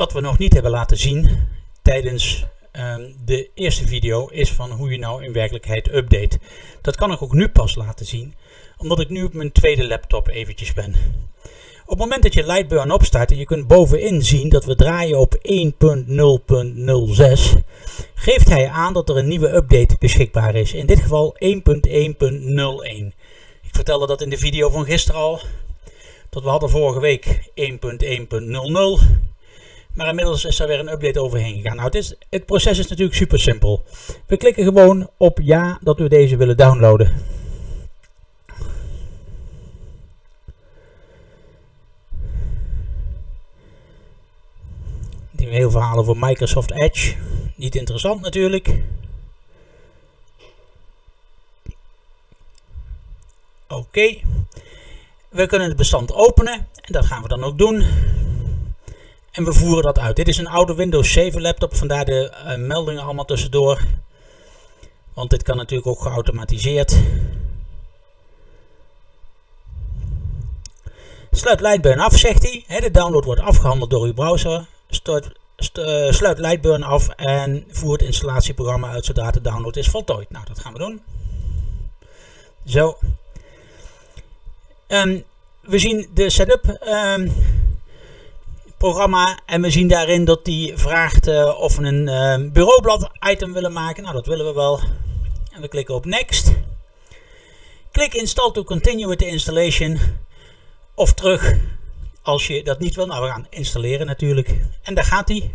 wat we nog niet hebben laten zien tijdens ehm, de eerste video is van hoe je nou in werkelijkheid update. Dat kan ik ook nu pas laten zien, omdat ik nu op mijn tweede laptop eventjes ben. Op het moment dat je Lightburn opstart en je kunt bovenin zien dat we draaien op 1.0.06, geeft hij aan dat er een nieuwe update beschikbaar is. In dit geval 1.1.01. Ik vertelde dat in de video van gisteren al, dat we hadden vorige week 1.1.00. Maar inmiddels is er weer een update overheen gegaan. Nou, het, is, het proces is natuurlijk super simpel. We klikken gewoon op ja dat we deze willen downloaden. Die heel verhalen voor Microsoft Edge. Niet interessant natuurlijk. Oké. We kunnen het bestand openen en dat gaan we dan ook doen. En we voeren dat uit. Dit is een oude Windows 7 laptop, vandaar de uh, meldingen allemaal tussendoor. Want dit kan natuurlijk ook geautomatiseerd. Sluit Lightburn af, zegt hij. De download wordt afgehandeld door uw browser. Start, st uh, sluit Lightburn af en voer het installatieprogramma uit zodra de download is voltooid. Nou, dat gaan we doen. Zo. Um, we zien de setup. Um, programma en we zien daarin dat die vraagt uh, of we een uh, bureaublad item willen maken. Nou, dat willen we wel. En we klikken op Next. Klik Install to continue with the installation. Of terug als je dat niet wil. Nou, we gaan installeren natuurlijk. En daar gaat hij.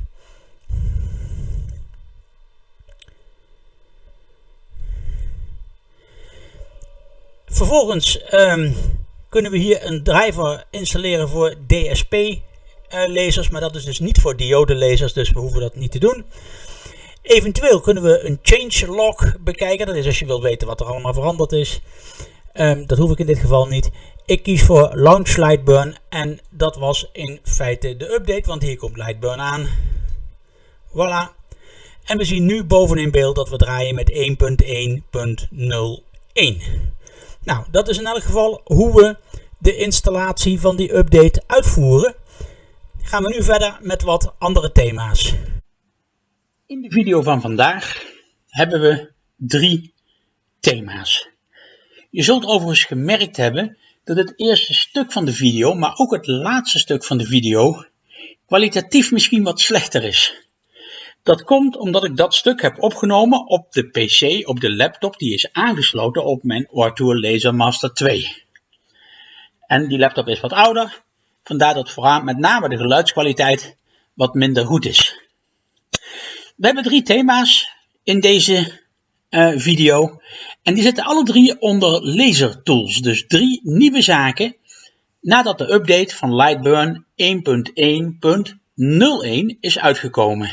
Vervolgens um, kunnen we hier een driver installeren voor DSP lasers, maar dat is dus niet voor diode lasers, dus we hoeven dat niet te doen. Eventueel kunnen we een change log bekijken, dat is als je wilt weten wat er allemaal veranderd is. Um, dat hoef ik in dit geval niet. Ik kies voor Launch Lightburn en dat was in feite de update, want hier komt Lightburn aan. Voilà. En we zien nu bovenin beeld dat we draaien met 1.1.01. Nou, dat is in elk geval hoe we de installatie van die update uitvoeren gaan we nu verder met wat andere thema's. In de video van vandaag hebben we drie thema's. Je zult overigens gemerkt hebben dat het eerste stuk van de video, maar ook het laatste stuk van de video, kwalitatief misschien wat slechter is. Dat komt omdat ik dat stuk heb opgenomen op de PC, op de laptop die is aangesloten op mijn Ortour Laser Master 2. En die laptop is wat ouder, Vandaar dat vooral met name de geluidskwaliteit wat minder goed is. We hebben drie thema's in deze uh, video. En die zitten alle drie onder laser tools. Dus drie nieuwe zaken nadat de update van Lightburn 1.1.01 is uitgekomen.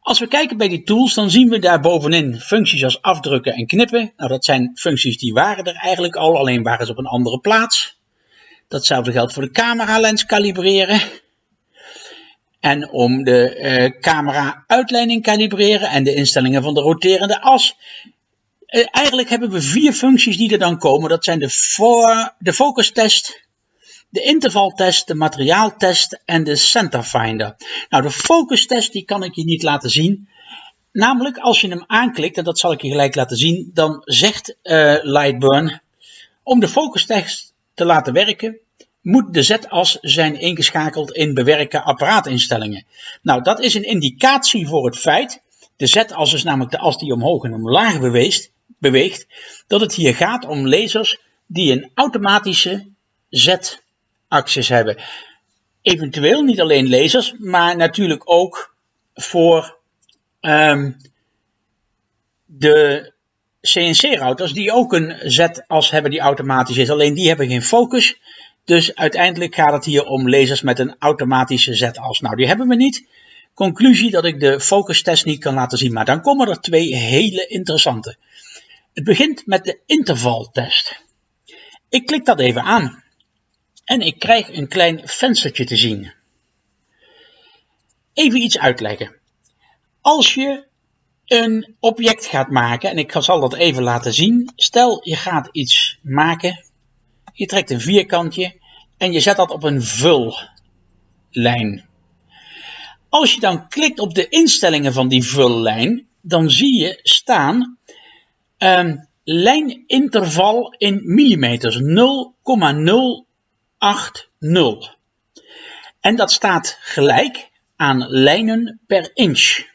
Als we kijken bij die tools, dan zien we daar bovenin functies als afdrukken en knippen. Nou, dat zijn functies die waren er eigenlijk al, alleen waren ze op een andere plaats. Datzelfde geldt voor de cameralens kalibreren. En om de uh, camera uitleiding kalibreren en de instellingen van de roterende as. Uh, eigenlijk hebben we vier functies die er dan komen. Dat zijn de, for, de focus test, de intervaltest, de materiaaltest en de center finder. Nou, de focus test die kan ik je niet laten zien. Namelijk als je hem aanklikt, en dat zal ik je gelijk laten zien, dan zegt uh, Lightburn om de focus test te laten werken, moet de z-as zijn ingeschakeld in bewerken apparaatinstellingen. Nou, dat is een indicatie voor het feit, de z-as is namelijk de as die omhoog en omlaag beweegt, beweegt, dat het hier gaat om lasers die een automatische z-axis hebben. Eventueel niet alleen lasers, maar natuurlijk ook voor um, de CNC-routers die ook een Z-as hebben die automatisch is. Alleen die hebben geen focus. Dus uiteindelijk gaat het hier om lasers met een automatische Z-as. Nou, die hebben we niet. Conclusie dat ik de focus test niet kan laten zien. Maar dan komen er twee hele interessante. Het begint met de intervaltest. Ik klik dat even aan. En ik krijg een klein venstertje te zien. Even iets uitleggen. Als je een object gaat maken, en ik zal dat even laten zien. Stel je gaat iets maken, je trekt een vierkantje en je zet dat op een vullijn. Als je dan klikt op de instellingen van die vullijn, dan zie je staan um, lijninterval in millimeters 0,080. En dat staat gelijk aan lijnen per inch.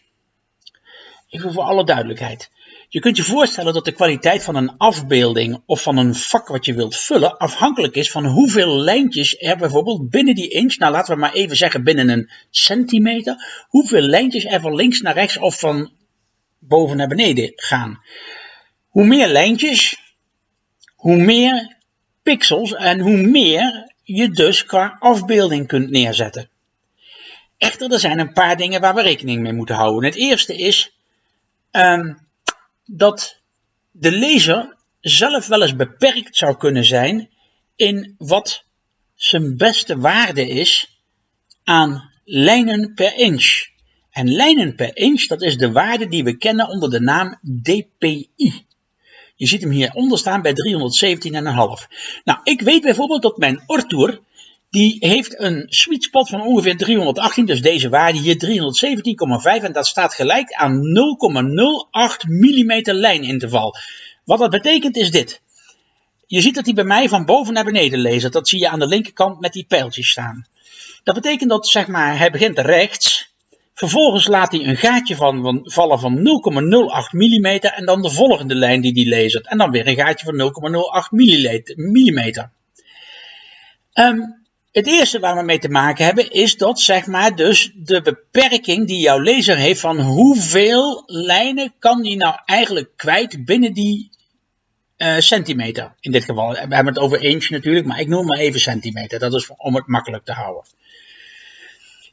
Even voor alle duidelijkheid. Je kunt je voorstellen dat de kwaliteit van een afbeelding of van een vak wat je wilt vullen afhankelijk is van hoeveel lijntjes er bijvoorbeeld binnen die inch, nou laten we maar even zeggen binnen een centimeter, hoeveel lijntjes er van links naar rechts of van boven naar beneden gaan. Hoe meer lijntjes, hoe meer pixels en hoe meer je dus qua afbeelding kunt neerzetten. Echter, er zijn een paar dingen waar we rekening mee moeten houden. Het eerste is um, dat de lezer zelf wel eens beperkt zou kunnen zijn in wat zijn beste waarde is aan lijnen per inch. En lijnen per inch, dat is de waarde die we kennen onder de naam dpi. Je ziet hem hieronder staan bij 317,5. Nou, ik weet bijvoorbeeld dat mijn Ortour, die heeft een sweet spot van ongeveer 318, dus deze waarde hier 317,5 en dat staat gelijk aan 0,08 mm lijninterval. Wat dat betekent is dit. Je ziet dat hij bij mij van boven naar beneden leest. Dat zie je aan de linkerkant met die pijltjes staan. Dat betekent dat zeg maar, hij begint rechts Vervolgens laat hij een gaatje van, vallen van 0,08 mm en dan de volgende lijn die hij leest. En dan weer een gaatje van 0,08 mm. Um, het eerste waar we mee te maken hebben is dat zeg maar dus de beperking die jouw lezer heeft van hoeveel lijnen kan die nou eigenlijk kwijt binnen die uh, centimeter. In dit geval, we hebben het over inch natuurlijk, maar ik noem maar even centimeter. Dat is om het makkelijk te houden.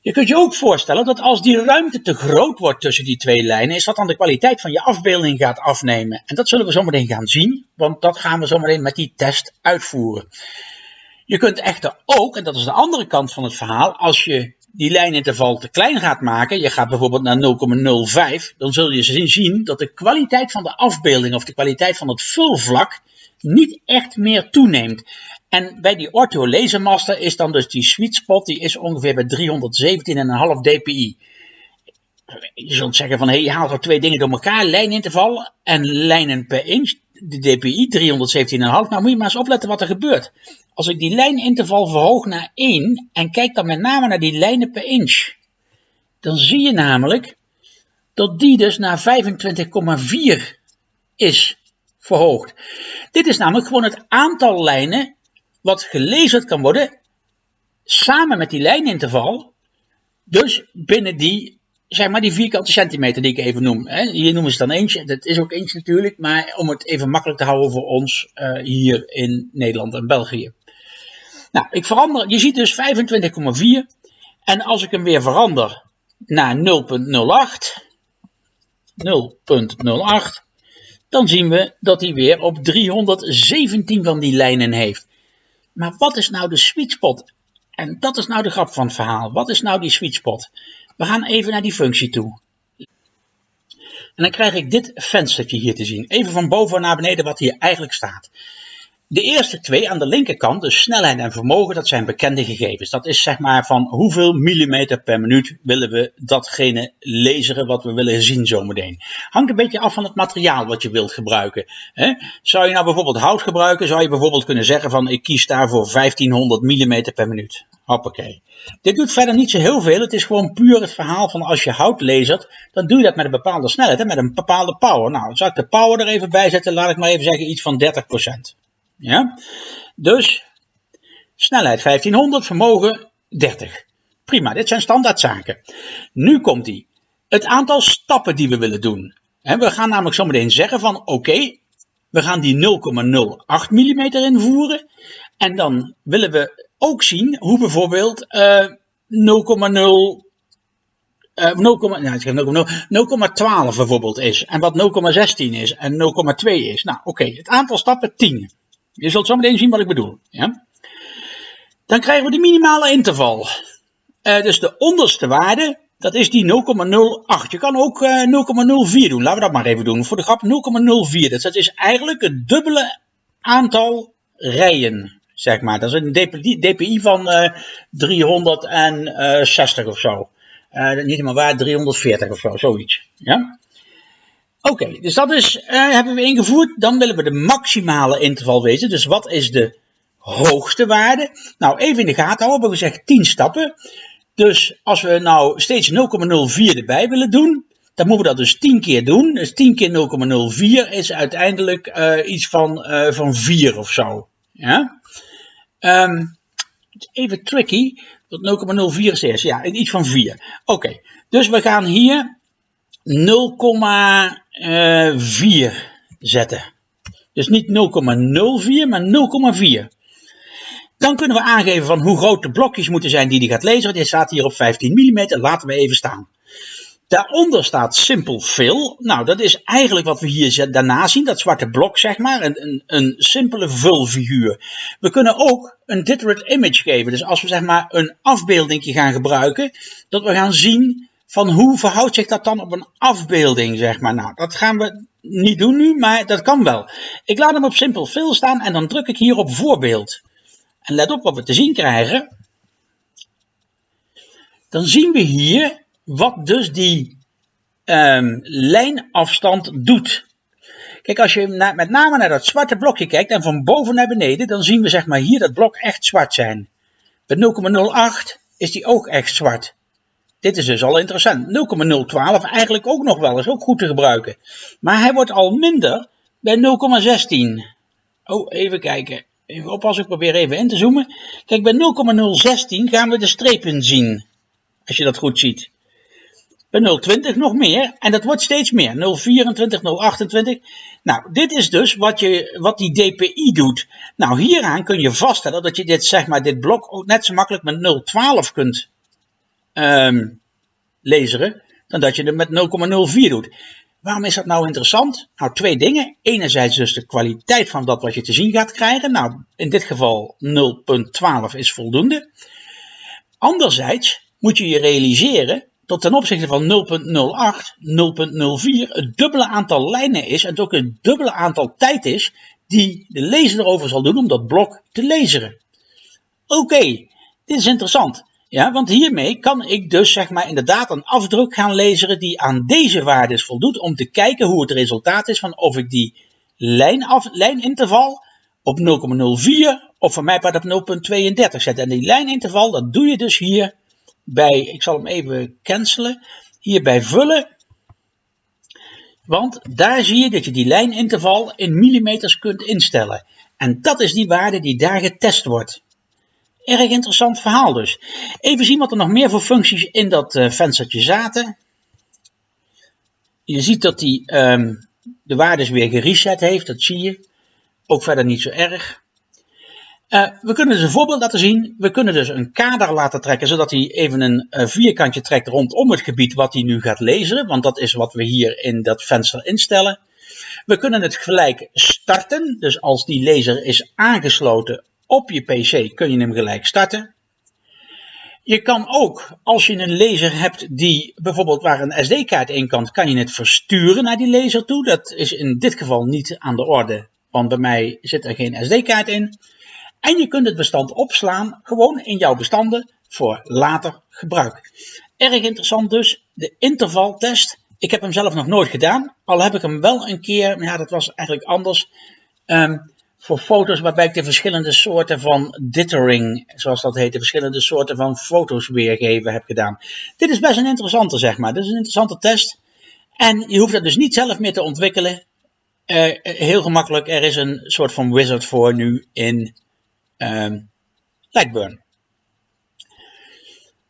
Je kunt je ook voorstellen dat als die ruimte te groot wordt tussen die twee lijnen, is dat dan de kwaliteit van je afbeelding gaat afnemen. En dat zullen we zometeen gaan zien, want dat gaan we zometeen met die test uitvoeren. Je kunt echter ook, en dat is de andere kant van het verhaal, als je die lijninterval te klein gaat maken, je gaat bijvoorbeeld naar 0,05, dan zul je zien dat de kwaliteit van de afbeelding of de kwaliteit van het vulvlak niet echt meer toeneemt. En bij die Ortho Lasermaster is dan dus die sweet spot, die is ongeveer bij 317,5 dpi. Je zult zeggen van, hé, hey, je haalt er twee dingen door elkaar, lijninterval en lijnen per inch. De dpi 317,5, nou moet je maar eens opletten wat er gebeurt. Als ik die lijninterval verhoog naar 1 en kijk dan met name naar die lijnen per inch, dan zie je namelijk dat die dus naar 25,4 is verhoogd. Dit is namelijk gewoon het aantal lijnen wat gelezen kan worden samen met die lijninterval. Dus binnen die, zeg maar, die vierkante centimeter die ik even noem. Hè. Hier noemen ze dan eentje, dat is ook eentje natuurlijk, maar om het even makkelijk te houden voor ons uh, hier in Nederland en België. Nou, ik verander, je ziet dus 25,4 en als ik hem weer verander naar 0.08, 0.08, dan zien we dat hij weer op 317 van die lijnen heeft. Maar wat is nou de sweet spot? En dat is nou de grap van het verhaal. Wat is nou die sweet spot? We gaan even naar die functie toe. En dan krijg ik dit venstertje hier te zien. Even van boven naar beneden wat hier eigenlijk staat. De eerste twee aan de linkerkant, dus snelheid en vermogen, dat zijn bekende gegevens. Dat is zeg maar van hoeveel millimeter per minuut willen we datgene lezen wat we willen zien zometeen. Hangt een beetje af van het materiaal wat je wilt gebruiken. Zou je nou bijvoorbeeld hout gebruiken, zou je bijvoorbeeld kunnen zeggen van ik kies daarvoor 1500 millimeter per minuut. Hoppakee. Dit doet verder niet zo heel veel. Het is gewoon puur het verhaal van als je hout lasert, dan doe je dat met een bepaalde snelheid, hè, met een bepaalde power. Nou, zal ik de power er even bij zetten, laat ik maar even zeggen iets van 30%. Ja? Dus snelheid 1500, vermogen 30. Prima, dit zijn standaardzaken. Nu komt die. Het aantal stappen die we willen doen. we gaan namelijk zometeen zeggen van oké, we gaan die 0,08 mm invoeren. En dan willen we ook zien hoe bijvoorbeeld uh, 0,0 uh, 0,12 bijvoorbeeld is. En wat 0,16 is en 0,2 is. Nou oké, het aantal stappen 10. Je zult zo meteen zien wat ik bedoel. Dan krijgen we de minimale interval. Uh, dus de onderste waarde, dat is die 0,08. Je kan ook uh, eh, 0,04 doen. Laten we dat maar even doen. Voor de grap 0,04. Dus dat is eigenlijk het dubbele aantal rijen. Zeg maar. Dat is een DPI, van uh, eh, 360 of zo. Niet helemaal waar, 340 of zo, zoiets. Ja? Oké, dus dat is, uh, hebben we ingevoerd. Dan willen we de maximale interval weten. Dus wat is de hoogste waarde? Nou, even in de gaten houden. We gezegd 10 stappen. Dus als we nou steeds 0,04 erbij willen doen, dan moeten we dat dus 10 keer doen. Dus 10 keer 0,04 is uiteindelijk uh, iets van, uh, van 4 of zo. Ja? Um, even tricky. Dat 0,04 is ja, iets van 4. Oké, dus we gaan hier 0,4 zetten. Dus niet 0,04, maar 0,4. Dan kunnen we aangeven van hoe groot de blokjes moeten zijn die die gaat lezen. Dit staat hier op 15 mm, laten we even staan. Daaronder staat Simple Fill. Nou, dat is eigenlijk wat we hier daarna zien, dat zwarte blok zeg maar, een, een, een simpele vulfiguur. We kunnen ook een Dittered Image geven, dus als we zeg maar een afbeelding gaan gebruiken, dat we gaan zien van hoe verhoudt zich dat dan op een afbeelding zeg maar. Nou, dat gaan we niet doen nu, maar dat kan wel. Ik laat hem op Simple Fill staan en dan druk ik hier op voorbeeld. En let op wat we te zien krijgen. Dan zien we hier wat dus die um, lijnafstand doet. Kijk, als je met name naar dat zwarte blokje kijkt en van boven naar beneden, dan zien we zeg maar hier dat blok echt zwart zijn. Met 0,08 is die ook echt zwart. Dit is dus al interessant. 0,012 eigenlijk ook nog wel, is ook goed te gebruiken. Maar hij wordt al minder bij 0,16. Oh, even kijken. Even oppassen, ik probeer even in te zoomen. Kijk, bij 0,016 gaan we de strepen zien. Als je dat goed ziet. Bij 020 nog meer. En dat wordt steeds meer. 024, 028. Nou, dit is dus wat, je, wat die DPI doet. Nou, hieraan kun je vaststellen dat je dit, zeg maar, dit blok ook net zo makkelijk met 012 kunt um, lezen. Dan dat je het met 0,04 doet. Waarom is dat nou interessant? Nou, twee dingen. Enerzijds dus de kwaliteit van dat wat je te zien gaat krijgen. Nou, in dit geval 0,12 is voldoende. Anderzijds moet je je realiseren dat ten opzichte van 0,08, 0,04 het dubbele aantal lijnen is en het ook het dubbele aantal tijd is die de lezer erover zal doen om dat blok te lezen. Oké, dit is interessant. Ja, want hiermee kan ik dus zeg maar inderdaad een afdruk gaan lezen die aan deze waardes voldoet om te kijken hoe het resultaat is van of ik die lijnaf, lijninterval op 0,04 of van mij part op 0,32 zet. En die lijninterval dat doe je dus hier bij, ik zal hem even cancelen, hier bij vullen. Want daar zie je dat je die lijninterval in millimeters kunt instellen. En dat is die waarde die daar getest wordt. Erg interessant verhaal dus. Even zien wat er nog meer voor functies in dat uh, venstertje zaten. Je ziet dat hij um, de waardes weer gereset heeft, dat zie je. Ook verder niet zo erg. Uh, we kunnen dus een voorbeeld laten zien. We kunnen dus een kader laten trekken, zodat hij even een uh, vierkantje trekt rondom het gebied wat hij nu gaat lezen. Want dat is wat we hier in dat venster instellen. We kunnen het gelijk starten. Dus als die laser is aangesloten op je PC, kun je hem gelijk starten. Je kan ook, als je een laser hebt die bijvoorbeeld waar een SD-kaart in kan, kan je het versturen naar die laser toe. Dat is in dit geval niet aan de orde, want bij mij zit er geen SD-kaart in. En je kunt het bestand opslaan gewoon in jouw bestanden voor later gebruik. Erg interessant dus, de intervaltest. Ik heb hem zelf nog nooit gedaan, al heb ik hem wel een keer, ja dat was eigenlijk anders, um, voor foto's waarbij ik de verschillende soorten van dithering, zoals dat heet, de verschillende soorten van foto's weergeven heb gedaan. Dit is best een interessante zeg maar, dit is een interessante test. En je hoeft dat dus niet zelf meer te ontwikkelen. Uh, heel gemakkelijk, er is een soort van wizard voor nu in um, Lightburn.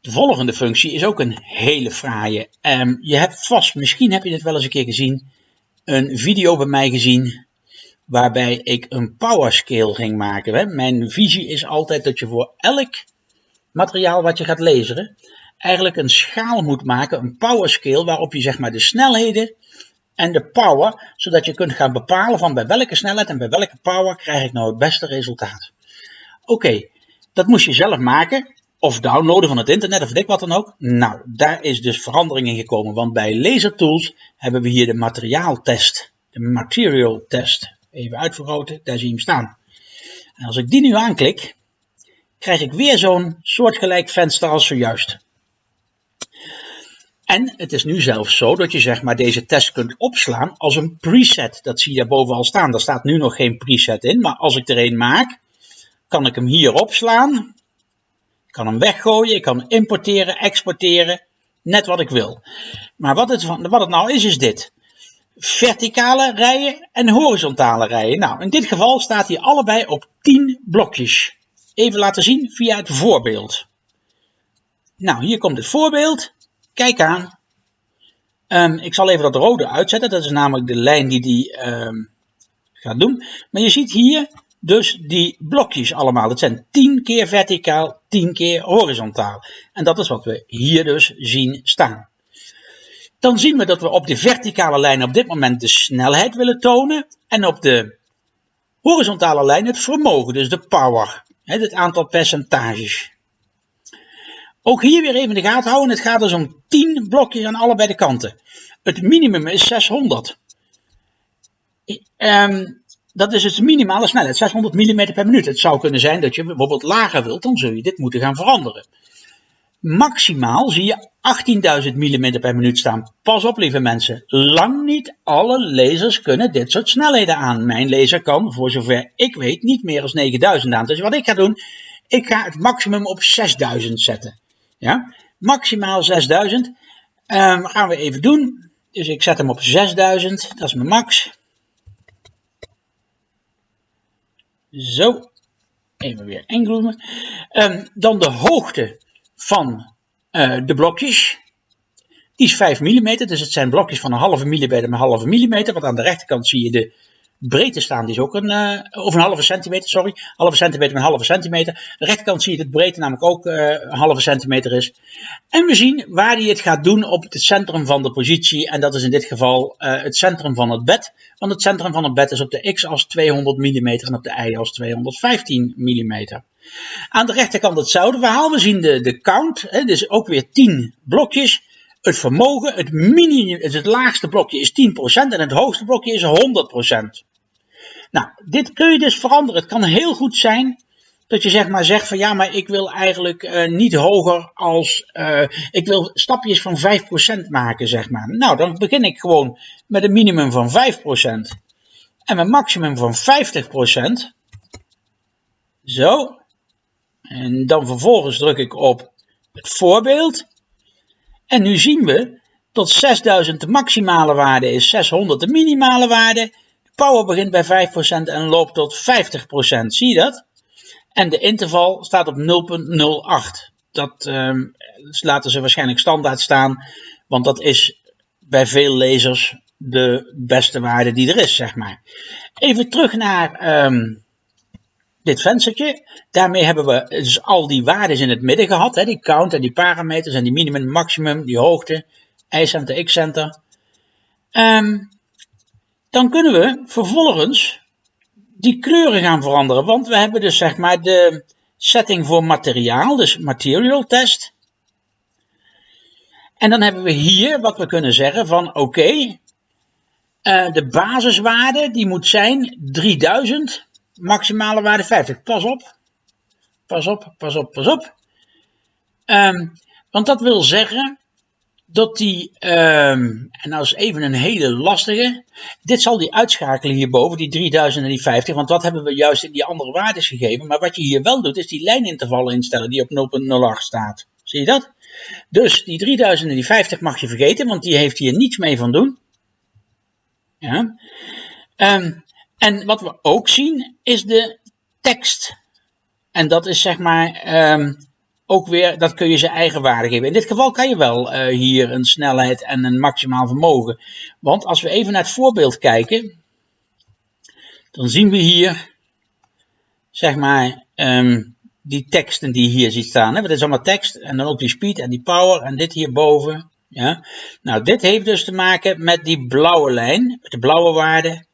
De volgende functie is ook een hele fraaie. Um, je hebt vast, misschien heb je dit wel eens een keer gezien, een video bij mij gezien waarbij ik een power scale ging maken. Mijn visie is altijd dat je voor elk materiaal wat je gaat lezen, eigenlijk een schaal moet maken, een power scale, waarop je zeg maar de snelheden en de power, zodat je kunt gaan bepalen van bij welke snelheid en bij welke power krijg ik nou het beste resultaat. Oké, dat moest je zelf maken. Of downloaden van het internet of dik wat dan ook. Nou, daar is dus verandering in gekomen. Want bij Laser Tools hebben we hier de materiaaltest. De material test. Even uitvergroten, daar zie je hem staan. En als ik die nu aanklik, krijg ik weer zo'n soortgelijk venster als zojuist. En het is nu zelfs zo dat je zeg maar deze test kunt opslaan als een preset. Dat zie je daarboven al staan. Daar staat nu nog geen preset in, maar als ik er een maak, kan ik hem hier opslaan. Ik kan hem weggooien, ik kan importeren, exporteren, net wat ik wil. Maar wat het, wat het nou is, is dit. Verticale rijen en horizontale rijen. Nou, in dit geval staat hij allebei op 10 blokjes. Even laten zien via het voorbeeld. Nou, hier komt het voorbeeld. Kijk aan. Um, ik zal even dat rode uitzetten. Dat is namelijk de lijn die die um, gaat doen. Maar je ziet hier dus die blokjes allemaal. Het zijn 10 keer verticaal, 10 keer horizontaal. En dat is wat we hier dus zien staan. Dan zien we dat we op de verticale lijn op dit moment de snelheid willen tonen. En op de horizontale lijn het vermogen, dus de power. Het aantal percentages. Ook hier weer even de gaten houden. Het gaat dus om 10 blokjes aan allebei de kanten. Het minimum is 600. Um, dat is het minimale snelheid, 600 mm per minuut. Het zou kunnen zijn dat je bijvoorbeeld lager wilt, dan zul je dit moeten gaan veranderen. Maximaal zie je 18.000 mm per minuut staan. Pas op lieve mensen, lang niet alle lasers kunnen dit soort snelheden aan. Mijn laser kan, voor zover ik weet, niet meer dan 9000 aan. Dus wat ik ga doen, ik ga het maximum op 6000 zetten. Ja? Maximaal 6000. Um, ehm, gaan we even doen. Dus ik zet hem op 6000, dat is mijn max. Zo, even weer ingroeven. Um, dan de hoogte van uh, de blokjes. Die is 5 mm, dus het zijn blokjes van een halve millimeter met een halve millimeter. Want aan de rechterkant zie je de breedte staan, die is ook een, uh, of een halve centimeter, sorry. Halve centimeter met een halve centimeter. Aan de rechterkant zie je dat breedte namelijk ook uh, een halve centimeter is. En we zien waar hij het gaat doen op het centrum van de positie. En dat is in dit geval het centrum van het bed. Want het centrum van het bed is op de x-as 200 mm en op de y-as 215 mm. Aan de rechterkant hetzelfde verhaal. We zien de, de count, hè, dus ook weer 10 blokjes. Het vermogen, het, minimum, het laagste blokje is 10% en het hoogste blokje is 100%. Nou, dit kun je dus veranderen. Het kan heel goed zijn dat je zeg maar zegt van ja, maar ik wil eigenlijk uh, niet hoger als, uh, ik wil stapjes van 5% maken zeg maar. Nou, dan begin ik gewoon met een minimum van 5% en een maximum van 50%. Zo. En dan vervolgens druk ik op het voorbeeld. En nu zien we dat 6000 de maximale waarde is, 600 de minimale waarde. Power begint bij 5% en loopt tot 50%. Zie je dat? En de interval staat op 0.08. Dat uh, laten ze waarschijnlijk standaard staan, want dat is bij veel lezers de beste waarde die er is, zeg maar. Even terug naar um, dit venstertje. Daarmee hebben we dus al die waarden in het midden gehad. Hè, die count en die parameters en die minimum, maximum, die hoogte, y-center, x-center. Um, dan kunnen we vervolgens die kleuren gaan veranderen. Want we hebben dus zeg maar de setting voor materiaal, dus material test. En dan hebben we hier wat we kunnen zeggen van oké, uh, de basiswaarde die moet zijn 3000, maximale waarde 50. Pas op, pas op, pas op, pas op. Um, want dat wil zeggen dat die, um, en nou is even een hele lastige, dit zal die uitschakelen hierboven, die 3000 en die 50, want dat hebben we juist in die andere waardes gegeven. Maar wat je hier wel doet, is die lijnintervallen instellen die op 0.08 staat. Zie je dat? Dus die 3000 en die 50 mag je vergeten, want die heeft hier niets mee van doen. Ja. Um, en wat we ook zien, is de tekst. En dat is zeg maar um, ook weer, dat kun je zijn eigen waarde geven. In dit geval kan je wel uh, hier een snelheid en een maximaal vermogen. Want als we even naar het voorbeeld kijken, dan zien we hier, zeg maar, um, die teksten die hier ziet staan. Hè? Dat is allemaal tekst en dan ook die speed en die power en dit hierboven. Ja? Nou, dit heeft dus te maken met die blauwe lijn, de blauwe waarde.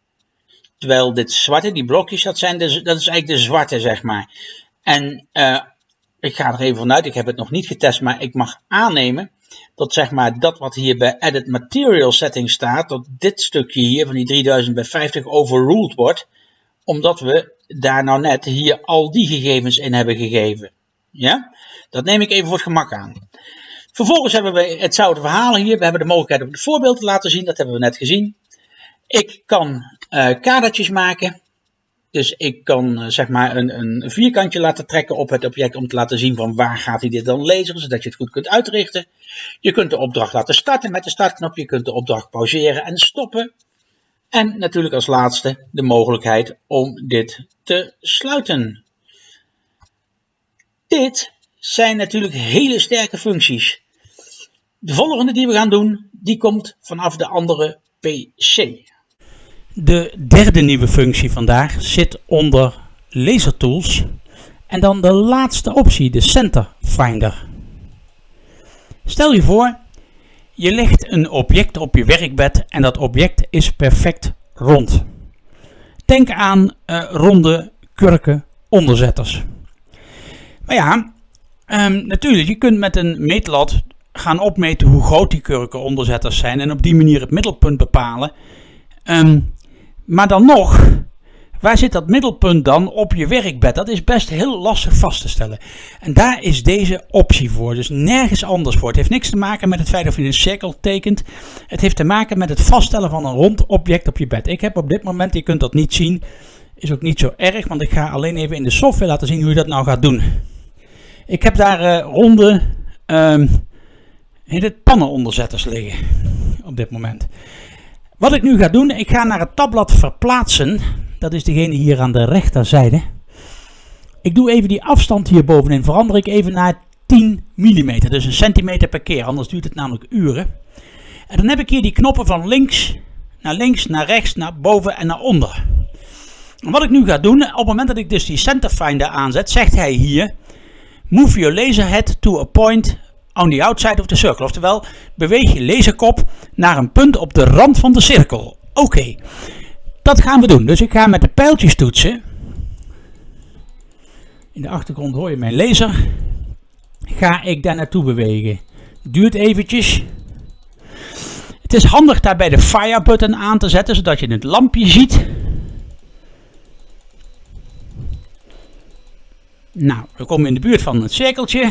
Terwijl dit zwarte, die blokjes, dat, zijn dat is eigenlijk de zwarte, zeg maar. En uh, ik ga er even vanuit, ik heb het nog niet getest, maar ik mag aannemen dat zeg maar dat wat hier bij Edit Material Setting staat, dat dit stukje hier van die 3000 bij 50 overruled wordt, omdat we daar nou net hier al die gegevens in hebben gegeven. Ja, dat neem ik even voor het gemak aan. Vervolgens hebben we hetzelfde verhaal hier. We hebben de mogelijkheid om het voorbeeld te laten zien. Dat hebben we net gezien. Ik kan uh, kadertjes maken. Dus ik kan uh, zeg maar een, een, vierkantje laten trekken op het object om te laten zien van waar gaat hij dit dan lezen, zodat je het goed kunt uitrichten. Je kunt de opdracht laten starten met de startknop. Je kunt de opdracht pauzeren en stoppen. En natuurlijk als laatste de mogelijkheid om dit te sluiten. Dit zijn natuurlijk hele sterke functies. De volgende die we gaan doen, die komt vanaf de andere PC. De derde nieuwe functie vandaag zit onder Laser Tools en dan de laatste optie, de Center Finder. Stel je voor, je legt een object op je werkbed en dat object is perfect rond. Denk aan uh, ronde kurken onderzetters. Maar ja, um, natuurlijk, je kunt met een meetlat gaan opmeten hoe groot die kurken onderzetters zijn en op die manier het middelpunt bepalen. Um, maar dan nog, waar zit dat middelpunt dan op je werkbed? Dat is best heel lastig vast te stellen. En daar is deze optie voor, dus nergens anders voor. Het heeft niks te maken met het feit of je een cirkel tekent. Het heeft te maken met het vaststellen van een rond object op je bed. Ik heb op dit moment, je kunt dat niet zien, is ook niet zo erg, want ik ga alleen even in de software laten zien hoe je dat nou gaat doen. Ik heb daar uh, ronde um, heet pannenonderzetters liggen op dit moment. Wat ik nu ga doen, ik ga naar het tabblad verplaatsen. Dat is degene hier aan de rechterzijde. Ik doe even die afstand hier bovenin, verander ik even naar 10 mm. Dus een centimeter per keer, anders duurt het namelijk uren. En dan heb ik hier die knoppen van links naar links, naar rechts, naar boven en naar onder. En wat ik nu ga doen, op het moment dat ik dus die center finder aanzet, zegt hij hier... Move your laser head to a point on the outside of the circle. Oftewel, beweeg je laserkop naar een punt op de rand van de cirkel. Oké, dat gaan we doen. Dus ik ga met de pijltjes toetsen. In de achtergrond hoor je mijn laser. Ga ik daar naartoe bewegen. Duurt eventjes. Het is handig daarbij de fire button aan te zetten, zodat je het lampje ziet. Nou, we komen in de buurt van het cirkeltje.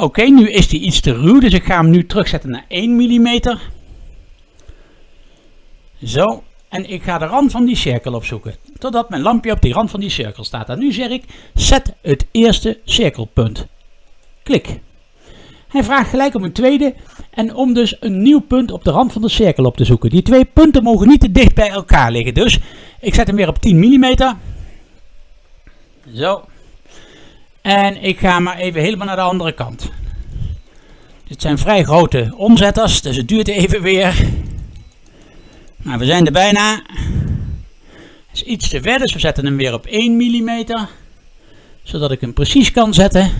Oké, nu is die iets te ruw, dus ik ga hem nu terugzetten naar 1 mm. Zo, en ik ga de rand van die cirkel opzoeken, totdat mijn lampje op die rand van die cirkel staat. En nu zeg ik, zet het eerste cirkelpunt. Klik. Hij vraagt gelijk om een tweede en om dus een nieuw punt op de rand van de cirkel op te zoeken. Die twee punten mogen niet te dicht bij elkaar liggen, dus ik zet hem weer op 10 mm. Zo. En ik ga maar even helemaal naar de andere kant. Dit zijn vrij grote omzetters, dus het duurt even weer. Maar we zijn er bijna. Het is iets te ver, dus we zetten hem weer op 1 mm. Zodat ik hem precies kan zetten.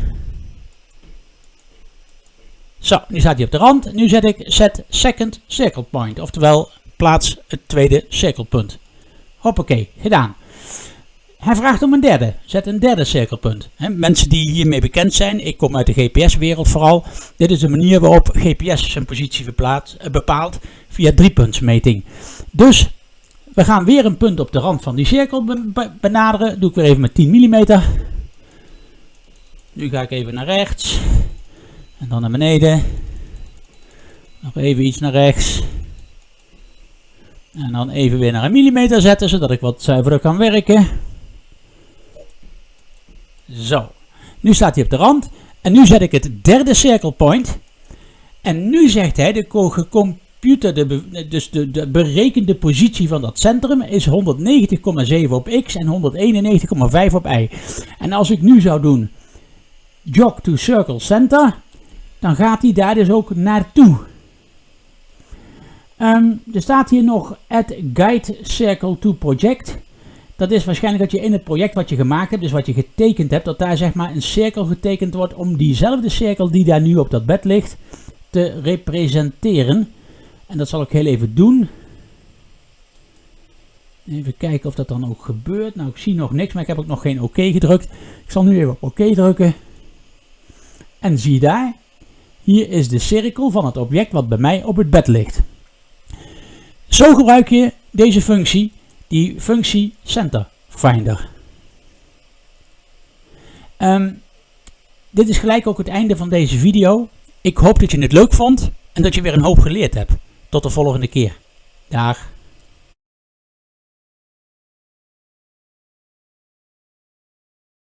Zo, nu staat hij op de rand. Nu zet ik set second circle point. Oftewel, plaats het tweede cirkelpunt. Hoppakee, gedaan. Hij vraagt om een derde. Zet een derde cirkelpunt. mensen die hiermee bekend zijn, ik kom uit de GPS-wereld vooral. Dit is de manier waarop GPS zijn positie eh, bepaalt via driepuntsmeting. Dus we gaan weer een punt op de rand van die cirkel benaderen. Doe ik weer even met 10 mm. Nu ga ik even naar rechts. En dan naar beneden. Nog even iets naar rechts. En dan even weer naar een millimeter zetten, zodat ik wat zuiverder kan werken. Zo, nu staat hij op de rand. En nu zet ik het derde circle point. En nu zegt hij, de computer, de, dus de, de berekende positie van dat centrum is 190,7 op x en 191,5 op y. En als ik nu zou doen, jog to circle center, dan gaat hij daar dus ook naartoe. Um, er staat hier nog add guide circle to project. Dat is waarschijnlijk dat je in het project wat je gemaakt hebt, dus wat je getekend hebt, dat daar zeg maar een cirkel getekend wordt om diezelfde cirkel die daar nu op dat bed ligt te representeren. En dat zal ik heel even doen. Even kijken of dat dan ook gebeurt. Nou, ik zie nog niks, maar ik heb ook nog geen oké gedrukt. Ik zal nu even op oké drukken. En zie daar, hier is de cirkel van het object wat bij mij op het bed ligt. Zo gebruik je deze functie die functie Center Finder. Um, Dit is gelijk ook het einde van deze video. Ik hoop dat je het leuk vond en dat je weer een hoop geleerd hebt. Tot de volgende keer. Dag.